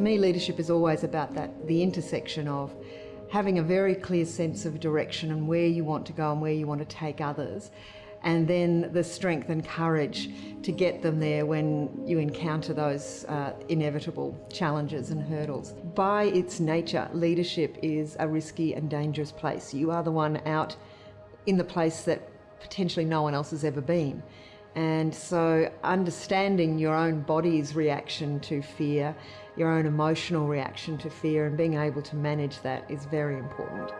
For me, leadership is always about that the intersection of having a very clear sense of direction and where you want to go and where you want to take others, and then the strength and courage to get them there when you encounter those uh, inevitable challenges and hurdles. By its nature, leadership is a risky and dangerous place. You are the one out in the place that potentially no one else has ever been. And so, understanding your own body's reaction to fear, your own emotional reaction to fear, and being able to manage that is very important.